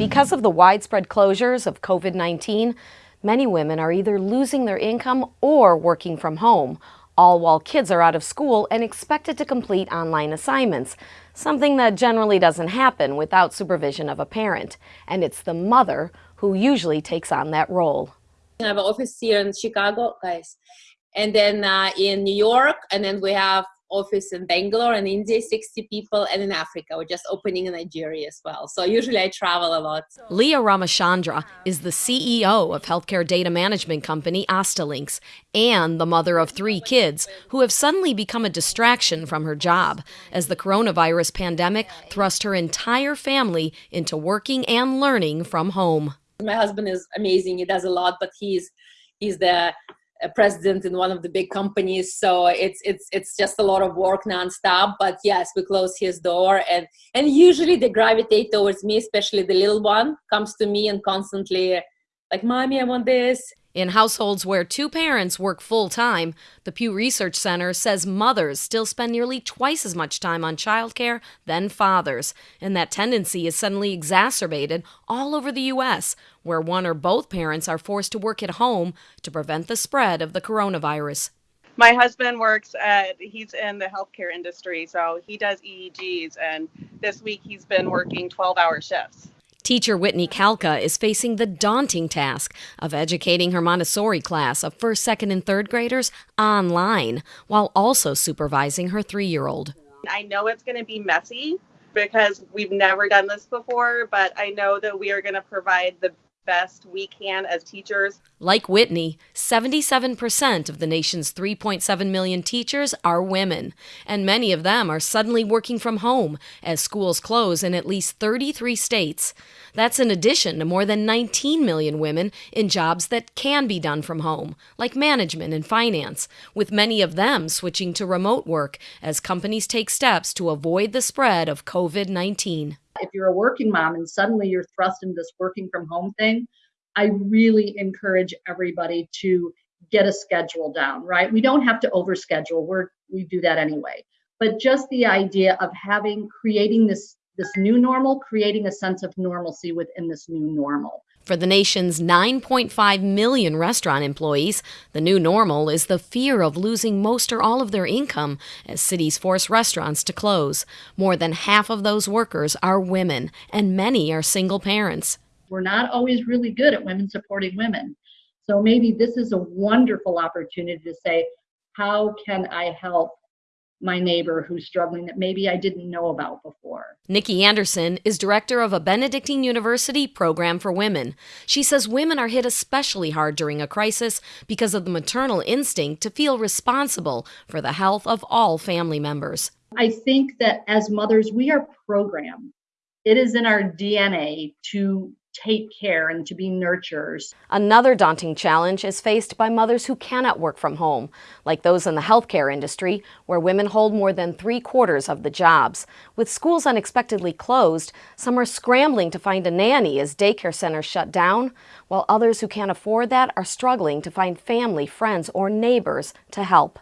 Because of the widespread closures of COVID-19, many women are either losing their income or working from home, all while kids are out of school and expected to complete online assignments, something that generally doesn't happen without supervision of a parent. And it's the mother who usually takes on that role. I have an office here in Chicago, guys, and then uh, in New York, and then we have office in Bangalore and India, 60 people, and in Africa. We're just opening in Nigeria as well. So usually I travel a lot. Leah Ramachandra is the CEO of healthcare data management company Astalinks and the mother of three kids who have suddenly become a distraction from her job as the coronavirus pandemic thrust her entire family into working and learning from home. My husband is amazing. He does a lot, but he's he's the a president in one of the big companies so it's it's it's just a lot of work nonstop. But yes we close his door and and usually they gravitate towards me especially the little one comes to me and constantly like mommy i want this in households where two parents work full time, the Pew Research Center says mothers still spend nearly twice as much time on childcare than fathers, and that tendency is suddenly exacerbated all over the U.S., where one or both parents are forced to work at home to prevent the spread of the coronavirus. My husband works at, he's in the healthcare industry, so he does EEGs, and this week he's been working 12 hour shifts. Teacher Whitney Kalka is facing the daunting task of educating her Montessori class of first, second, and third graders online while also supervising her three year old. I know it's going to be messy because we've never done this before, but I know that we are going to provide the best we can as teachers. Like Whitney, 77% of the nation's 3.7 million teachers are women, and many of them are suddenly working from home as schools close in at least 33 states. That's in addition to more than 19 million women in jobs that can be done from home, like management and finance, with many of them switching to remote work as companies take steps to avoid the spread of COVID 19 if you're a working mom and suddenly you're thrust into this working from home thing, I really encourage everybody to get a schedule down, right? We don't have to overschedule. We're we do that anyway. But just the idea of having creating this this new normal, creating a sense of normalcy within this new normal. For the nation's 9.5 million restaurant employees, the new normal is the fear of losing most or all of their income as cities force restaurants to close. More than half of those workers are women, and many are single parents. We're not always really good at women supporting women. So maybe this is a wonderful opportunity to say, how can I help my neighbor who's struggling that maybe I didn't know about before. Nikki Anderson is director of a Benedictine University program for women. She says women are hit especially hard during a crisis because of the maternal instinct to feel responsible for the health of all family members. I think that as mothers, we are programmed. It is in our DNA to take care and to be nurturers. Another daunting challenge is faced by mothers who cannot work from home, like those in the healthcare industry, where women hold more than three quarters of the jobs. With schools unexpectedly closed, some are scrambling to find a nanny as daycare centers shut down, while others who can't afford that are struggling to find family, friends, or neighbors to help.